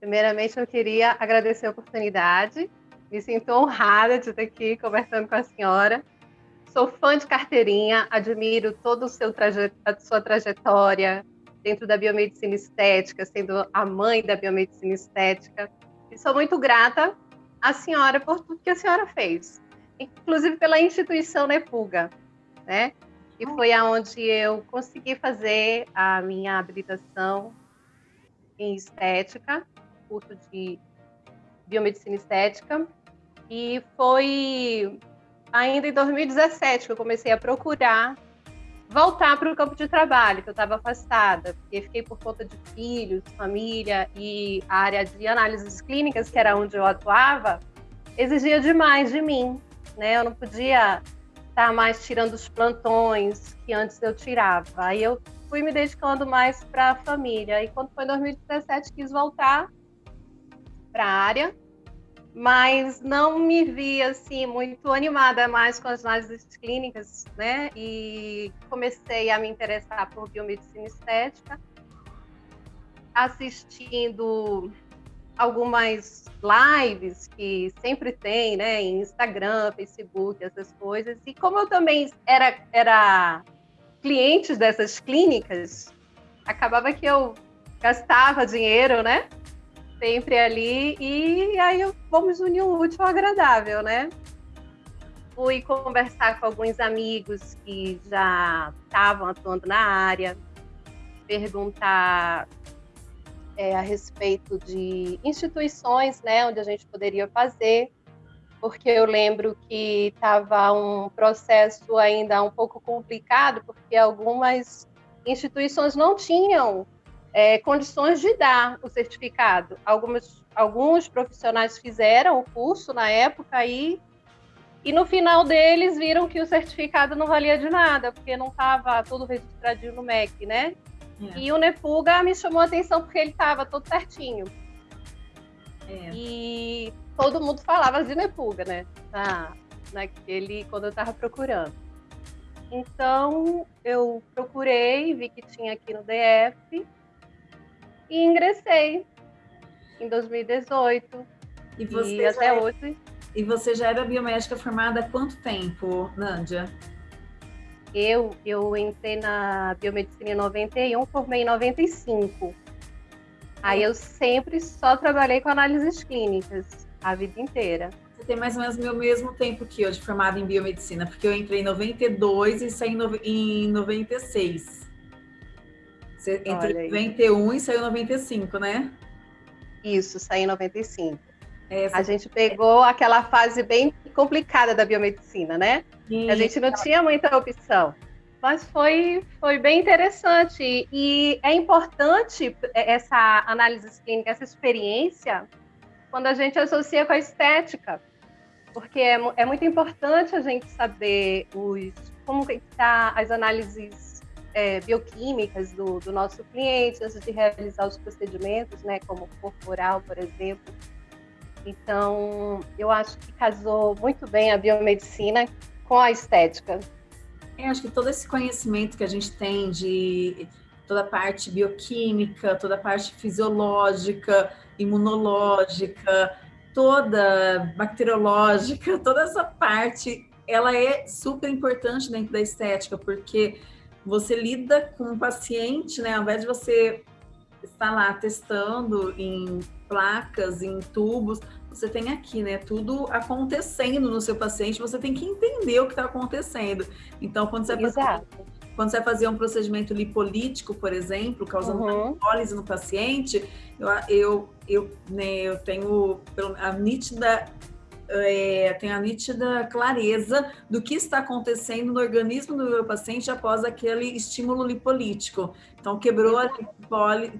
Primeiramente, eu queria agradecer a oportunidade. Me sinto honrada de estar aqui conversando com a senhora. Sou fã de carteirinha, admiro traje... a sua trajetória dentro da biomedicina estética, sendo a mãe da biomedicina estética. E sou muito grata à senhora por tudo que a senhora fez, inclusive pela instituição Nepuga, né? E foi aonde eu consegui fazer a minha habilitação em estética, curso de biomedicina estética, e foi ainda em 2017 que eu comecei a procurar voltar para o campo de trabalho, que eu estava afastada, porque fiquei por conta de filhos, família e a área de análises clínicas, que era onde eu atuava, exigia demais de mim, né? Eu não podia estar mais tirando os plantões que antes eu tirava. Aí eu fui me dedicando mais para a família. E quando foi 2017, quis voltar para a área mas não me vi assim muito animada mais com as análises clínicas, né? E comecei a me interessar por biomedicina estética, assistindo algumas lives que sempre tem, né, em Instagram, Facebook, essas coisas. E como eu também era era cliente dessas clínicas, acabava que eu gastava dinheiro, né? Sempre ali, e aí vamos unir o útil ao agradável, né? Fui conversar com alguns amigos que já estavam atuando na área, perguntar é, a respeito de instituições, né, onde a gente poderia fazer, porque eu lembro que estava um processo ainda um pouco complicado, porque algumas instituições não tinham é, condições de dar o certificado. Algumas, alguns profissionais fizeram o curso na época e, e no final deles viram que o certificado não valia de nada, porque não estava tudo registradinho no MEC, né? É. E o Nepuga me chamou a atenção porque ele estava todo certinho. É. E todo mundo falava de Nepuga, né? Na, naquele, quando eu estava procurando. Então, eu procurei, vi que tinha aqui no DF, e ingressei em 2018. E, você e até é... hoje. E você já era biomédica formada há quanto tempo, Nândia? Eu, eu entrei na biomedicina em 91, formei em 95. Aí eu sempre só trabalhei com análises clínicas a vida inteira. Você tem mais ou menos o meu mesmo tempo que eu de formada em biomedicina, porque eu entrei em 92 e saí em 96. Você entrou em 91 e saiu em 95, né? Isso, saí em 95. Essa... A gente pegou aquela fase bem complicada da biomedicina, né? A gente não tinha muita opção. Mas foi, foi bem interessante. E é importante essa análise clínica, essa experiência, quando a gente associa com a estética. Porque é, é muito importante a gente saber os, como está as análises é, bioquímicas do, do, nosso cliente antes de realizar os procedimentos, né, como corporal, por exemplo. Então, eu acho que casou muito bem a biomedicina com a estética. Eu acho que todo esse conhecimento que a gente tem de toda a parte bioquímica, toda a parte fisiológica, imunológica, toda bacteriológica, toda essa parte, ela é super importante dentro da estética, porque você lida com o paciente, né? Ao invés de você estar lá testando em placas, em tubos, você tem aqui, né? Tudo acontecendo no seu paciente, você tem que entender o que está acontecendo. Então, quando você, vai fazer, quando você vai fazer um procedimento lipolítico, por exemplo, causando uhum. uma lipólise no paciente, eu, eu, eu, né, eu tenho a nítida é, tem a nítida clareza do que está acontecendo no organismo do meu paciente após aquele estímulo lipolítico. Então, quebrou a,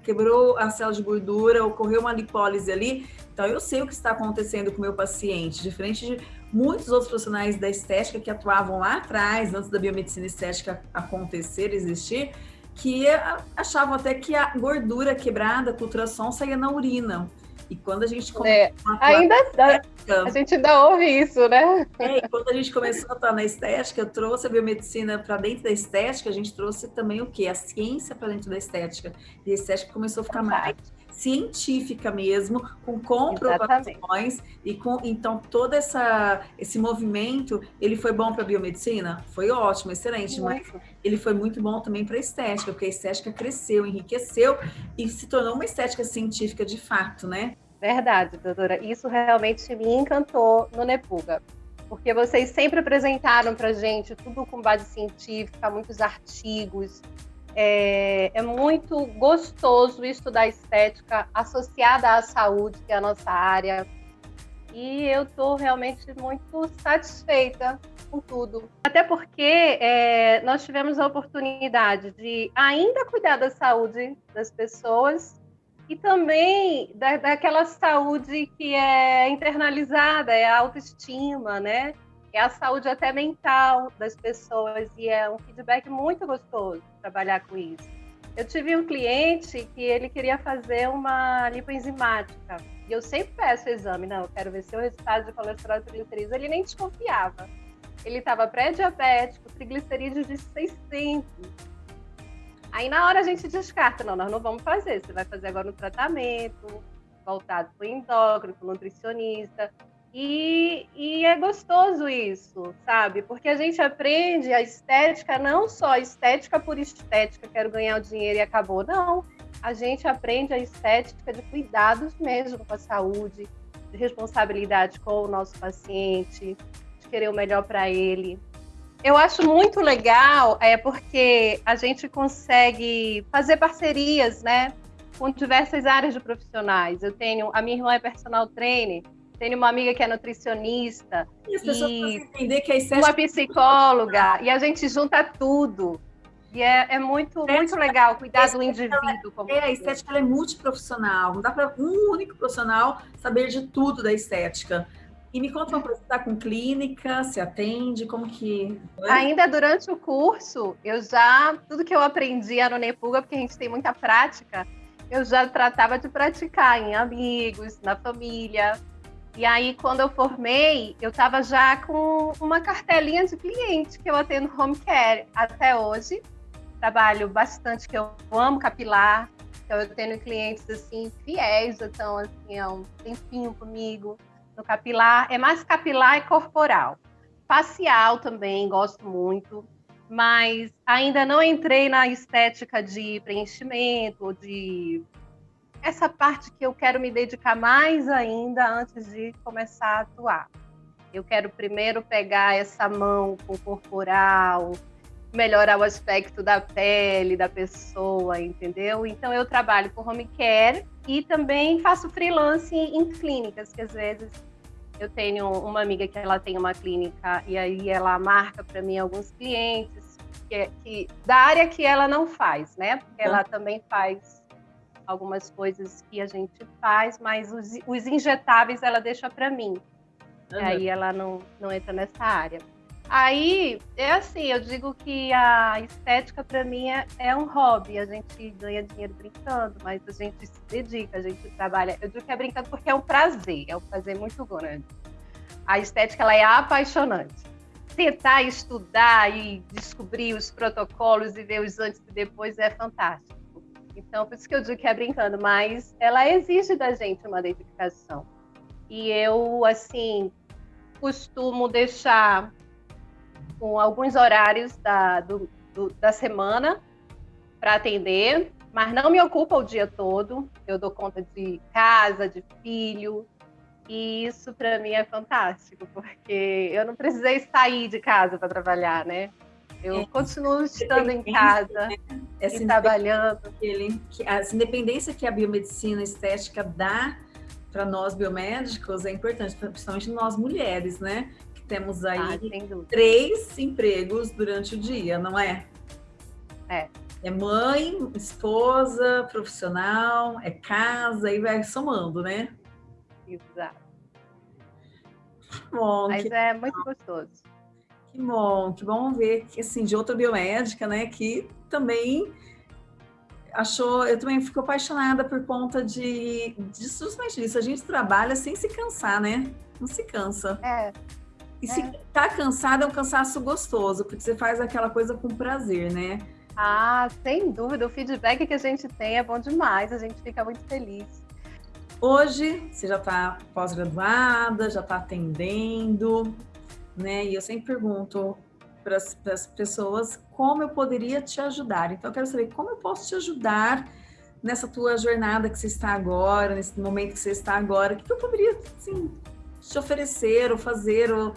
quebrou a célula de gordura, ocorreu uma lipólise ali. Então, eu sei o que está acontecendo com o meu paciente, diferente de muitos outros profissionais da estética que atuavam lá atrás, antes da biomedicina estética acontecer, existir, que achavam até que a gordura quebrada com ultrassom saía na urina. E quando a gente é, ainda dá, a gente ainda ouve isso, né? É, e quando a gente começou a atuar na estética, eu trouxe a biomedicina para dentro da estética, a gente trouxe também o quê? A ciência para dentro da estética. E a estética começou a ficar mais científica mesmo, com comprovações Exatamente. e com então todo essa esse movimento, ele foi bom para a biomedicina? Foi ótimo, excelente, muito. mas ele foi muito bom também para a estética, porque a estética cresceu, enriqueceu e se tornou uma estética científica de fato, né? Verdade, doutora. Isso realmente me encantou no Nepuga porque vocês sempre apresentaram para gente tudo com base científica, muitos artigos. É, é, muito gostoso estudar estética associada à saúde, que é a nossa área. E eu estou realmente muito satisfeita com tudo. Até porque é, nós tivemos a oportunidade de ainda cuidar da saúde das pessoas e também da, daquela saúde que é internalizada, é a autoestima, né? É a saúde até mental das pessoas e é um feedback muito gostoso trabalhar com isso. Eu tive um cliente que ele queria fazer uma lipoenzimática e eu sempre peço o exame, não, eu quero ver seu resultado de colesterol e triglicerídeos. Ele nem desconfiava. Ele estava pré-diabético, triglicerídeos de 600. Aí na hora a gente descarta, não, nós não vamos fazer. Você vai fazer agora um tratamento voltado para o endócrino, para o nutricionista. E, e, é gostoso isso, sabe? Porque a gente aprende a estética, não só estética por estética, quero ganhar o dinheiro e acabou. Não. A gente aprende a estética de cuidados mesmo com a saúde, de responsabilidade com o nosso paciente, de querer o melhor para ele. Eu acho muito legal, é porque a gente consegue fazer parcerias, né, com diversas áreas de profissionais. Eu tenho, a minha irmã é personal trainer, tenho uma amiga que é nutricionista e, as pessoas e entender que a uma psicóloga e a gente junta tudo. E é, é muito, muito legal cuidar do indivíduo. Como é, a estética é multiprofissional. Não dá para um único profissional saber de tudo da estética. E me conta uma coisa, está com clínica, se atende, como que... Ainda durante o curso, eu já, tudo que eu aprendia no Nepuga, porque a gente tem muita prática, eu já tratava de praticar em amigos, na família. E aí, quando eu formei, eu estava já com uma cartelinha de cliente que eu atendo home care até hoje. Trabalho bastante, que eu amo capilar. Então, eu tenho clientes, assim, fiéis, já estão, assim, há um tempinho comigo no capilar, é mais capilar e corporal. Facial também, gosto muito, mas ainda não entrei na estética de preenchimento, de essa parte que eu quero me dedicar mais ainda antes de começar a atuar. Eu quero primeiro pegar essa mão com o corporal, melhorar o aspecto da pele da pessoa, entendeu? Então eu trabalho com home care e também faço freelance em clínicas, que às vezes eu tenho uma amiga que ela tem uma clínica e aí ela marca para mim alguns clientes que, que, da área que ela não faz, né? Porque ela também faz algumas coisas que a gente faz, mas os, os injetáveis ela deixa para mim. Uhum. Aí ela não, não entra nessa área. Aí, é assim, eu digo que a estética para mim é, é, um hobby. A gente ganha dinheiro brincando, mas a gente se dedica, a gente trabalha. Eu digo que é brincando porque é um prazer, é um prazer muito grande. A estética ela é apaixonante. Tentar estudar e descobrir os protocolos e ver os antes e depois é fantástico. Então, por isso que eu digo que é brincando, mas ela exige da gente uma dedicação. E eu, assim, costumo deixar com alguns horários da, do, do, da semana para atender, mas não me ocupa o dia todo. Eu dou conta de casa, de filho, e isso para mim é fantástico, porque eu não precisei sair de casa para trabalhar, né? Eu é, continuo estando em casa né? e trabalhando. Ele, a independência que a biomedicina estética dá para nós biomédicos é importante, principalmente nós mulheres, né? Temos aí ah, três empregos durante o dia, não é? É. É mãe, esposa, profissional, é casa, e vai somando, né? Exato. Bom, Mas que... é muito gostoso. Que bom, que bom ver que assim, de outra biomédica, né, que também achou, eu também fico apaixonada por conta de, de justamente disso, a gente trabalha sem se cansar, né? Não se cansa. É, e se é. tá cansado, é um cansaço gostoso, porque você faz aquela coisa com prazer, né? Ah, sem dúvida, o feedback que a gente tem é bom demais, a gente fica muito feliz. Hoje, você já está pós-graduada, já está atendendo, né? E eu sempre pergunto para as pessoas como eu poderia te ajudar. Então, eu quero saber como eu posso te ajudar nessa tua jornada que você está agora, nesse momento que você está agora, o que eu poderia, assim, te oferecer ou fazer, ou,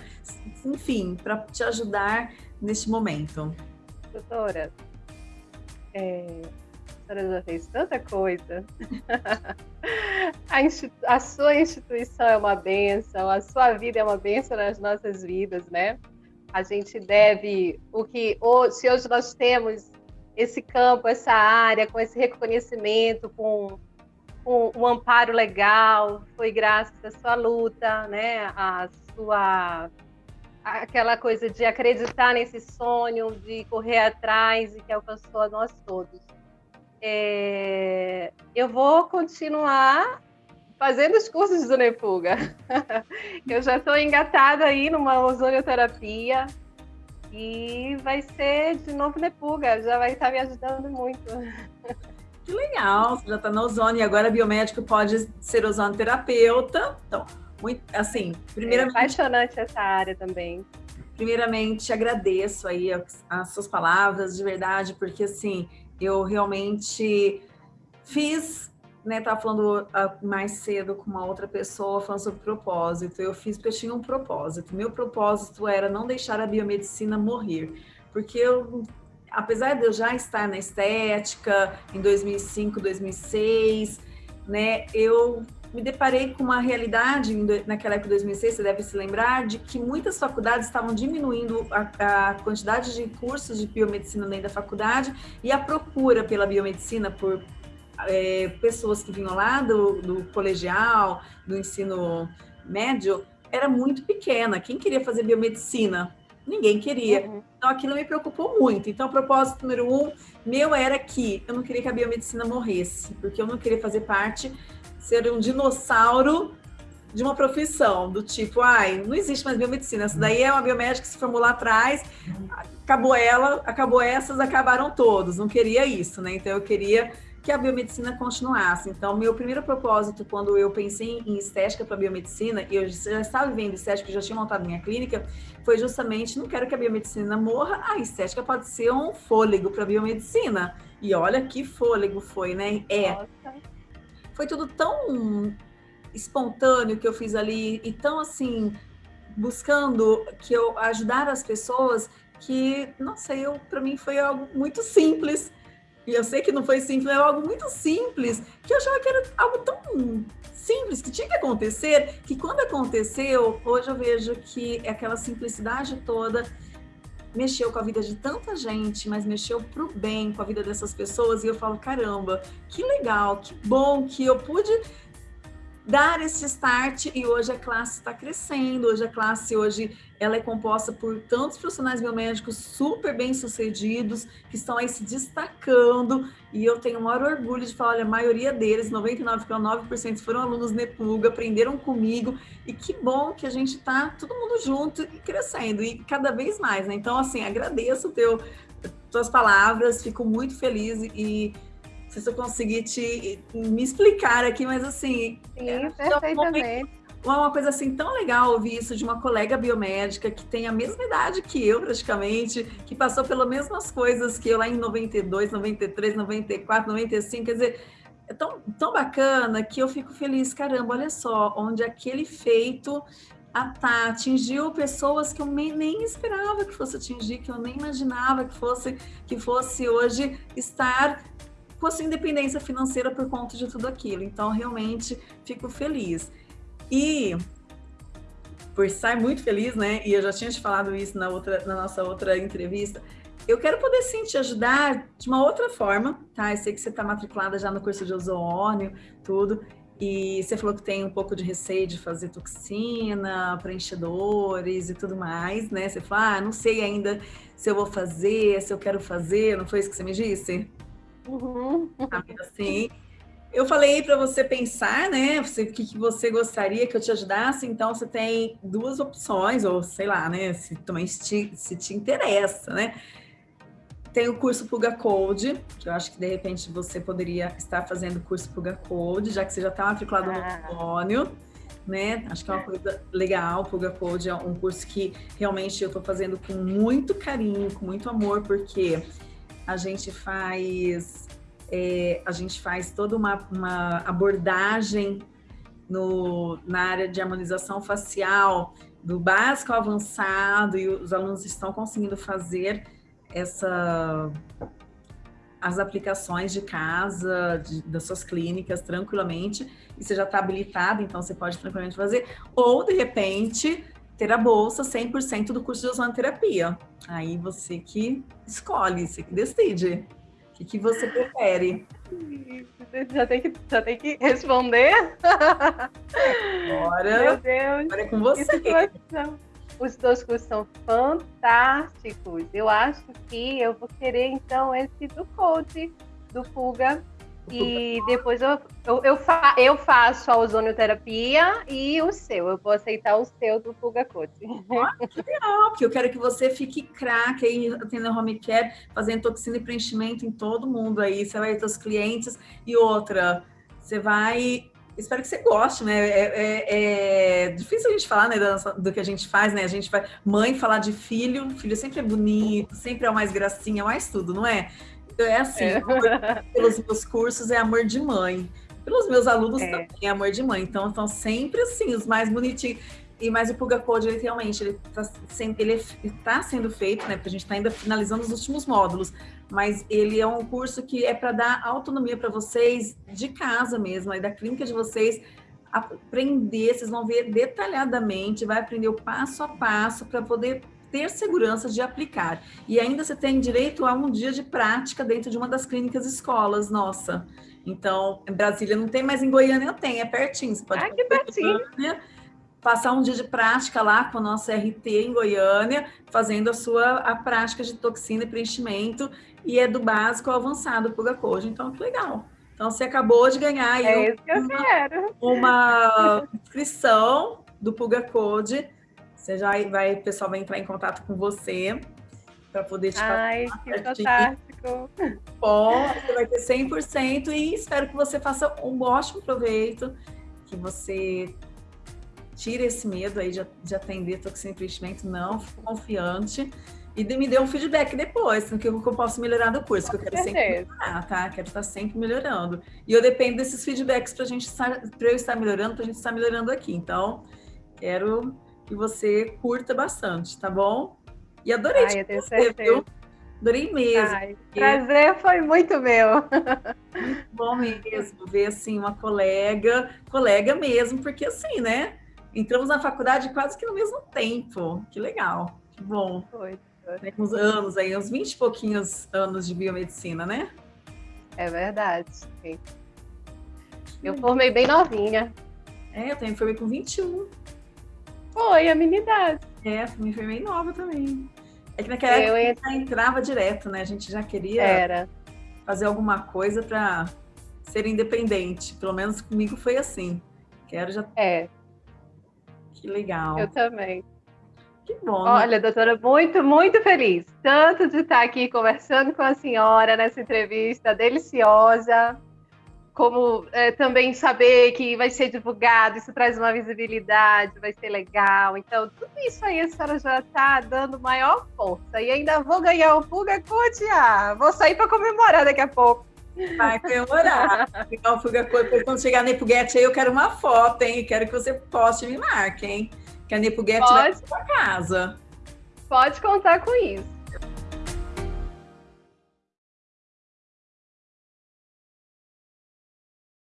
enfim, para te ajudar neste momento? Doutora, é, senhora já fez tanta coisa. a, a, sua instituição é uma benção, a sua vida é uma benção nas nossas vidas, né? A gente deve o que se hoje nós temos esse campo, essa área, com esse reconhecimento, com, com um amparo legal, foi graças à sua luta, né? A sua aquela coisa de acreditar nesse sonho, de correr atrás e que alcançou a nós todos. É, eu vou continuar fazendo os cursos do Nepuga. eu já estou engatada aí numa ozonioterapia e vai ser de novo Nepuga, já vai estar me ajudando muito. Que legal, você já está na ozônio e agora biomédico pode ser ozonoterapeuta. Então, muito, assim, primeiramente... É apaixonante essa área também. Primeiramente, agradeço aí as, as suas palavras, de verdade, porque, assim, eu realmente fiz, né, tava falando uh, mais cedo com uma outra pessoa, falando sobre propósito, eu fiz porque eu tinha um propósito. Meu propósito era não deixar a biomedicina morrer, porque eu apesar de eu já estar na estética em 2005, 2006, né, eu me deparei com uma realidade naquela época de 2006, você deve se lembrar, de que muitas faculdades estavam diminuindo a, a quantidade de cursos de biomedicina dentro da faculdade e a procura pela biomedicina por é, pessoas que vinham lá do, do colegial, do ensino médio, era muito pequena. Quem queria fazer biomedicina? Ninguém queria. Uhum. Então, aquilo me preocupou muito. Então, o propósito número um meu era que eu não queria que a biomedicina morresse, porque eu não queria fazer parte ser um dinossauro de uma profissão, do tipo, ai, não existe mais biomedicina, essa daí é uma biomédica que se formou lá atrás, acabou ela, acabou essas, acabaram todos, não queria isso, né? Então eu queria que a biomedicina continuasse. Então, meu primeiro propósito, quando eu pensei em estética para biomedicina, e eu já estava vivendo estética, já tinha montado minha clínica, foi justamente, não quero que a biomedicina morra, a estética pode ser um fôlego para biomedicina. E olha que fôlego foi, né? É. Nossa foi tudo tão espontâneo que eu fiz ali e tão assim buscando que eu ajudar as pessoas que não sei eu para mim foi algo muito simples. E eu sei que não foi simples é algo muito simples que eu achava que era algo tão simples que tinha que acontecer que quando aconteceu hoje eu vejo que aquela simplicidade toda mexeu com a vida de tanta gente, mas mexeu para o bem com a vida dessas pessoas. E eu falo, caramba, que legal, que bom que eu pude dar esse start e hoje a classe está crescendo, hoje a classe hoje ela é composta por tantos profissionais biomédicos super bem sucedidos que estão aí se destacando e eu tenho o maior orgulho de falar, olha, a maioria deles, 99,9% foram alunos Nepuga, aprenderam comigo e que bom que a gente está todo mundo junto e crescendo e cada vez mais, né? Então, assim, agradeço teu, tuas palavras, fico muito feliz e sei se eu conseguir te me explicar aqui, mas assim. Sim, é, perfeitamente. Uma, uma coisa assim tão legal ouvir isso de uma colega biomédica que tem a mesma idade que eu, praticamente, que passou pelas mesmas coisas que eu lá em 92, 93, 94, 95. Quer dizer, é tão, tão bacana que eu fico feliz. Caramba, olha só, onde aquele feito tá, atingiu pessoas que eu nem, nem, esperava que fosse atingir, que eu nem imaginava que fosse, que fosse hoje estar com a sua independência financeira por conta de tudo aquilo. Então, realmente, fico feliz. E por estar muito feliz, né? E eu já tinha te falado isso na, outra, na nossa outra entrevista. Eu quero poder sim te ajudar de uma outra forma, tá? Eu sei que você está matriculada já no curso de ozônio, tudo. E você falou que tem um pouco de receio de fazer toxina, preenchedores e tudo mais, né? Você falou, ah, não sei ainda se eu vou fazer, se eu quero fazer, não foi isso que você me disse? Uhum. Assim, eu falei para você pensar, né? Você, o que, que, você gostaria que eu te ajudasse? Então, você tem duas opções, ou sei lá, né? Se também te, se te interessa, né? Tem o curso Puga Code, que eu acho que de repente você poderia estar fazendo o curso Puga Code, já que você já está matriculado ah. no Antônio né? Acho que é uma coisa legal. Puga Code é um curso que realmente eu estou fazendo com muito carinho, com muito amor, porque a gente faz é, a gente faz toda uma, uma abordagem no, na área de harmonização facial, do básico ao avançado, e os alunos estão conseguindo fazer essa as aplicações de casa, de, das suas clínicas, tranquilamente, e você já está habilitado, então você pode tranquilamente fazer, ou, de repente, ter a bolsa 100% do curso de ozonoterapia. Aí você que escolhe, você que decide. O que, que você prefere? Já tem que, já tem que responder? Agora, Meu Deus. agora é com você. Os dois cursos são fantásticos. Eu acho que eu vou querer, então, esse do Code, do Fuga. E depois eu, eu, eu, fa, eu, faço a ozonioterapia e o seu. Eu vou aceitar o seu do Fuga Code. Ah, que legal, porque eu quero que você fique craque aí atendendo home care, fazendo toxina e preenchimento em todo mundo aí. Você vai ter os clientes. E outra, você vai espero que você goste, né? É, é, é, difícil a gente falar né, do, que a gente faz, né? A gente vai, mãe falar de filho, filho sempre é bonito, sempre é o mais gracinha, mais tudo, não é? Então é assim, é. pelos meus cursos é amor de mãe. Pelos meus alunos é. também é amor de mãe. Então, estão sempre assim, os mais bonitinhos. E mais o Puga Code, ele realmente, ele está tá sendo feito, né? Porque a gente está ainda finalizando os últimos módulos mas ele é um curso que é para dar autonomia para vocês de casa mesmo, aí da clínica de vocês, aprender, vocês vão ver detalhadamente, vai aprender o passo a passo para poder ter segurança de aplicar. E ainda você tem direito a um dia de prática dentro de uma das clínicas escolas, nossa. Então, em Brasília não tem, mas em Goiânia eu tenho, é pertinho. Você pode ah, que pertinho. Goiânia, passar um dia de prática lá com a nossa RT em Goiânia, fazendo a sua a prática de toxina e preenchimento, e é do básico ao avançado Puga Code. Então, que legal. Então, você acabou de ganhar aí é isso que uma inscrição do Puga Code. Você já vai, o pessoal vai entrar em contato com você para poder te Ai, que fantástico! Bom, você vai ter 100% e espero que você faça um ótimo proveito, que você tire esse medo aí de, de atender toxina investimento, não, fico confiante. E me dê um feedback depois, no que eu, posso melhorar do curso, que eu quero sempre melhorar, tá? Quero estar sempre melhorando. E eu dependo desses feedbacks para gente para eu estar melhorando, para a gente estar melhorando aqui. Então, quero que você curta bastante, tá bom? E adorei Ai, tenho certeza. Viu? Adorei mesmo. Ai, porque... prazer foi muito meu. Muito bom mesmo ver assim uma colega, colega mesmo, porque assim, né? entramos na faculdade quase que no mesmo tempo. Que legal, que bom. Foi. Tem uns anos aí, uns 20 e pouquinhos anos de biomedicina, né? É verdade. Sim. Eu formei bem novinha. É, eu também formei com 21. Foi, a minha idade. É, me formei nova também. É que naquela eu época a gente já entrava direto, né? A gente já queria Era. fazer alguma coisa para ser independente. Pelo menos comigo foi assim. Quero já é. Que legal. Eu também. Que bom. Olha, doutora, muito, muito feliz. Tanto de estar aqui conversando com a senhora nessa entrevista deliciosa, como é, também saber que vai ser divulgado, isso traz uma visibilidade, vai ser legal. Então, tudo isso aí a senhora já está dando maior força. E ainda vou ganhar o Fuga Cotia. Vou sair para comemorar daqui a pouco. Vai comemorar. Então, Fuga quando chegar na Ipuguete aí, eu quero uma foto, hein? Quero que você poste e me marque, hein? Que a Nepuguete vai para sua casa. Pode contar com isso.